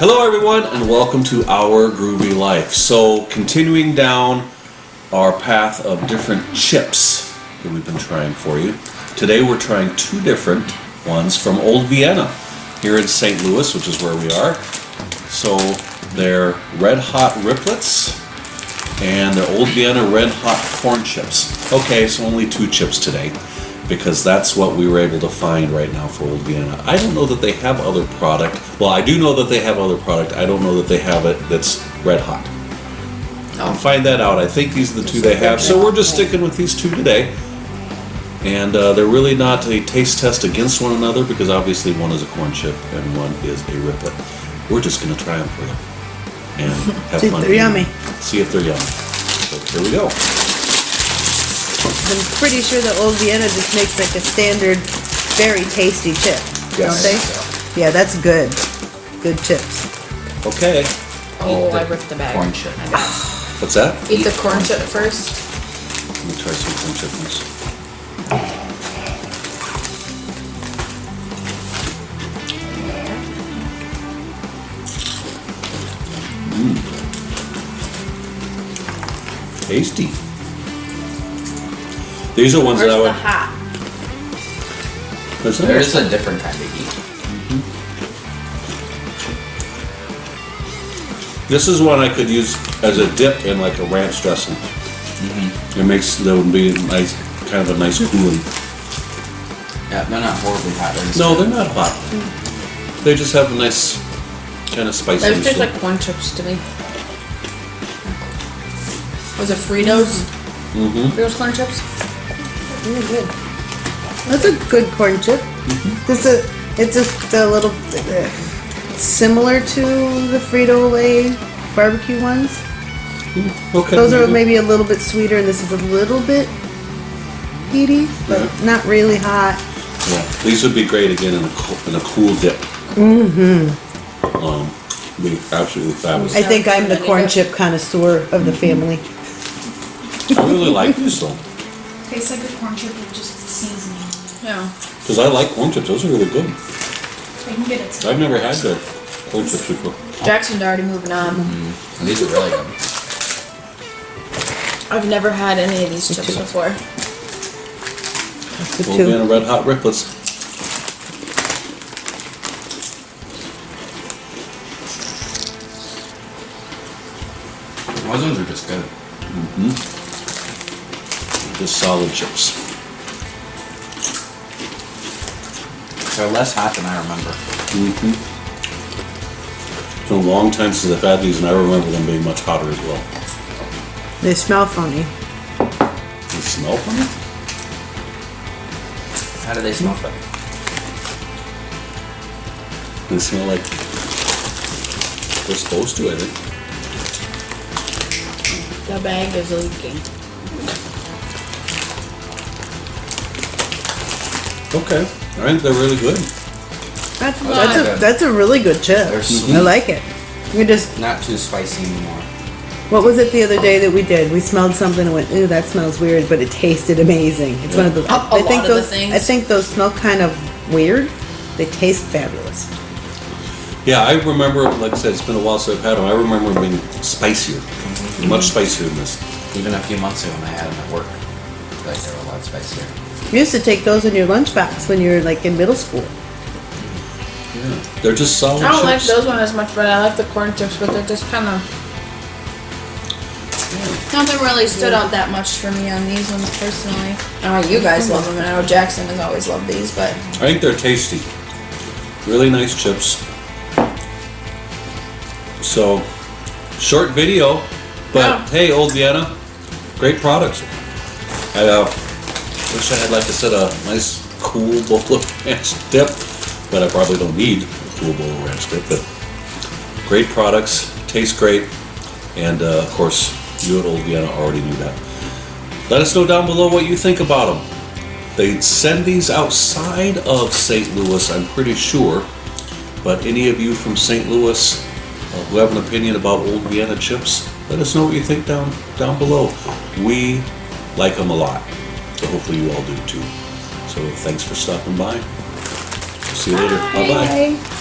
Hello, everyone, and welcome to Our Groovy Life. So, continuing down our path of different chips that we've been trying for you. Today, we're trying two different ones from Old Vienna here in St. Louis, which is where we are. So, they're Red Hot Riplets and they're Old Vienna Red Hot Corn Chips. Okay, so only two chips today because that's what we were able to find right now for Old Vienna. I don't know that they have other product. Well, I do know that they have other product. I don't know that they have it that's red hot. I'll find that out. I think these are the two they have. So we're just sticking with these two today. And uh, they're really not a taste test against one another because obviously one is a corn chip and one is a riplet. We're just going to try them for you and have See if fun. they're yummy. See if they're yummy. So here we go. I'm pretty sure that Old Vienna just makes like a standard, very tasty chip. Don't Yes. they? Yeah, that's good. Good chips. Okay. Oh, I ripped the bag. corn chip. What's that? it. Eat the corn chip first. Let me try some corn chip ones. Mm. Tasty. These are ones Where's that I the would. hot? There's There no- is a different kind of heat. Mm-hmm. This is one I could use as a dip in like a ranch dressing. Mm-hmm. It makes that would be nice, kind of a nice cooling. Yeah, they're not horribly hot. They're just No, they're not hot. Mm. They just have a nice kind of spicy. Those taste like corn chips to me. Was it Fritos? Mm-hmm. Fritos corn chips? Really good. That's a good corn chip. It's a, it's just a little uh, similar to the Frito Lay barbecue ones. Okay. Those are maybe a little bit sweeter, and this is a little bit heaty, but Yeah. not really hot. Yeah, these would be great again in a cool, in a cool dip. Mm-hmm. Um, be absolutely fabulous. I think I'm the corn chip connoisseur of the family. I really like these though, Tastes like a corn chip with just seasoning. Yeah. because I like corn chips. Those are really good. I can get it. I've never had the corn chips before. Jackson's already moving on. And these are really good. I've never had any of these chips before. The Old two. Vienna Red Hot Riplets. Those ones are just good. Mm-hmm. Just solid chips. They're less hot than I remember. Mm-hmm. It's been a long time since I've had these, and I remember them being much hotter as well. They smell funny. They smell funny. How do they smell funny? They smell like they're supposed to. I think. The bag is leaking. Okay. All right. They're really good. That's, that's, a, good. that's a really good chip. They're I like it. We just, Not too spicy anymore. what was it the other day that we did? We smelled something and went, ooh, that smells weird, but it tasted amazing. It's one of those. A- a I think lot of the those. things. I think those smell kind of weird. They taste fabulous. Yeah, I remember. Like I said, it's been a while since I've had them. I remember them being spicier, mm-hmm. much spicier than this. Even a few months ago when I had them at work, like they were a lot spicier. You used to take those in your lunch lunchbox when you were like in middle school. Yeah, they're just solid I don't like chips. those one as much, but I like the corn chips, but they're just kind of. Nothing really stood out that much for me on these ones personally. I know you guys love them, and I know Jackson has always loved these, but I think they're tasty. Really nice chips. So, short video, but Yeah. hey, Old Vienna, great products. I uh, wish I had, like I said, a nice cool bowl of ranch dip, but I probably don't need a cool bowl of ranch dip. But great products, taste great, and uh, of course, you at Old Vienna already knew that. Let us know down below what you think about them. They send these outside of St. Louis, I'm pretty sure. But any of you from St. Louis uh, who have an opinion about Old Vienna chips, let us know what you think down down below. We like them a lot, so hopefully you all do too. So thanks for stopping by. See you later. Bye bye. Bye.